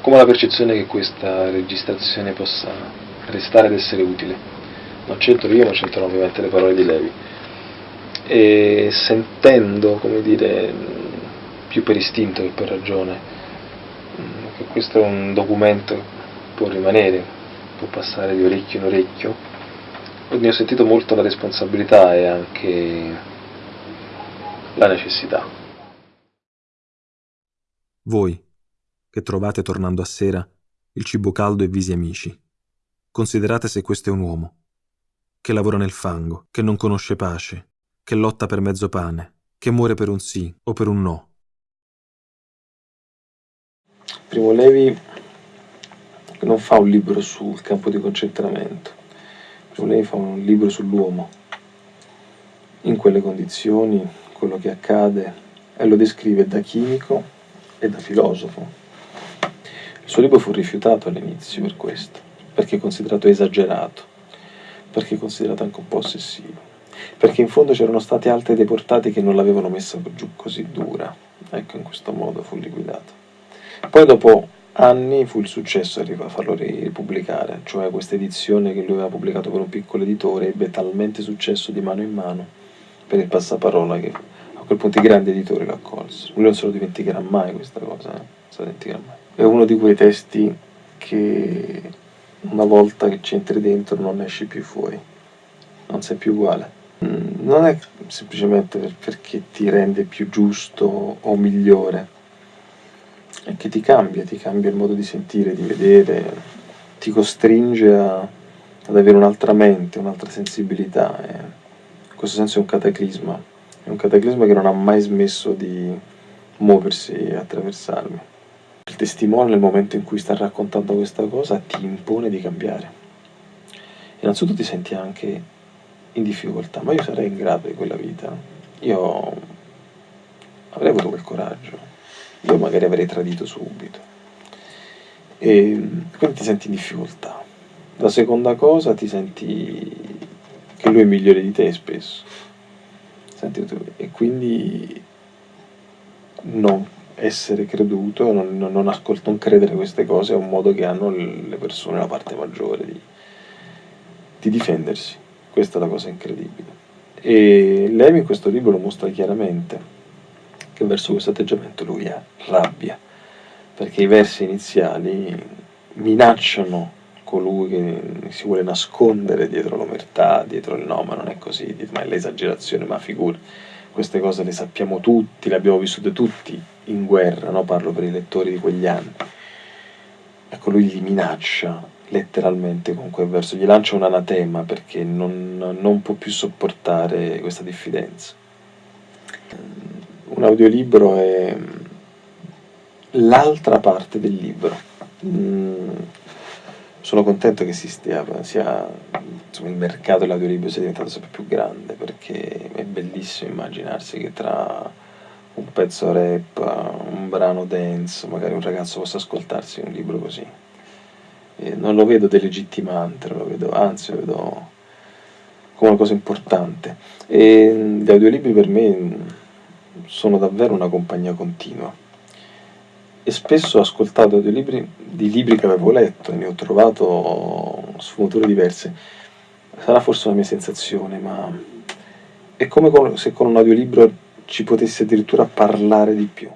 come la percezione che questa registrazione possa restare ed essere utile. Non c'entro io, non c'entrano ovviamente le parole di Levi. E sentendo, come dire, più per istinto che per ragione, che questo è un documento che può rimanere, può passare di orecchio in orecchio, ne ho sentito molto la responsabilità e anche la necessità. Voi, che trovate tornando a sera il cibo caldo e visi amici. Considerate se questo è un uomo, che lavora nel fango, che non conosce pace, che lotta per mezzo pane, che muore per un sì o per un no. Primo Levi non fa un libro sul campo di concentramento, Primo Levi fa un libro sull'uomo, in quelle condizioni, quello che accade, e lo descrive da chimico e da filosofo. Il suo libro fu rifiutato all'inizio per questo, perché considerato esagerato, perché considerato anche un po' ossessivo, perché in fondo c'erano stati altri deportati che non l'avevano messa giù così dura. Ecco, in questo modo fu liquidato. Poi dopo anni fu il successo a farlo ripubblicare, cioè questa edizione che lui aveva pubblicato per un piccolo editore ebbe talmente successo di mano in mano per il passaparola che a quel punto i grandi editori lo accolsero. Lui non se lo dimenticherà mai questa cosa, eh? non se lo dimenticherà mai è uno di quei testi che una volta che ci entri dentro non esci più fuori, non sei più uguale. Mm, non è semplicemente perché ti rende più giusto o migliore, è che ti cambia, ti cambia il modo di sentire, di vedere, ti costringe a, ad avere un'altra mente, un'altra sensibilità. E in questo senso è un cataclisma, è un cataclisma che non ha mai smesso di muoversi e attraversarmi il testimone nel momento in cui sta raccontando questa cosa ti impone di cambiare. Innanzitutto ti senti anche in difficoltà, ma io sarei in grado di quella vita, io avrei avuto quel coraggio, io magari avrei tradito subito. E quindi ti senti in difficoltà. La seconda cosa ti senti che lui è migliore di te spesso. Senti, e quindi non essere creduto, non, non, ascolt- non credere queste cose è un modo che hanno le persone, la parte maggiore, di, di difendersi. Questa è la cosa incredibile. E Levi in questo libro lo mostra chiaramente che verso questo atteggiamento lui ha rabbia, perché i versi iniziali minacciano colui che si vuole nascondere dietro l'omertà, dietro il no, ma non è così, ma è l'esagerazione, ma figura queste cose le sappiamo tutti, le abbiamo vissute tutti in guerra, no? parlo per i lettori di quegli anni. Ecco, lui li minaccia letteralmente con quel verso, gli lancia un anatema perché non, non può più sopportare questa diffidenza. Un audiolibro è l'altra parte del libro. Mm, sono contento che si stia, sia, insomma, il mercato dell'audiolibro sia diventato sempre più grande perché è bellissimo immaginarsi che tra un pezzo rap, un brano dance, magari un ragazzo possa ascoltarsi un libro così. E non lo vedo delegittimante, lo vedo, anzi lo vedo come una cosa importante. E gli audiolibri per me sono davvero una compagnia continua e spesso ho ascoltato audiolibri di libri che avevo letto e ne ho trovato sfumature diverse. Sarà forse una mia sensazione, ma è come se con un audiolibro ci potessi addirittura parlare di più.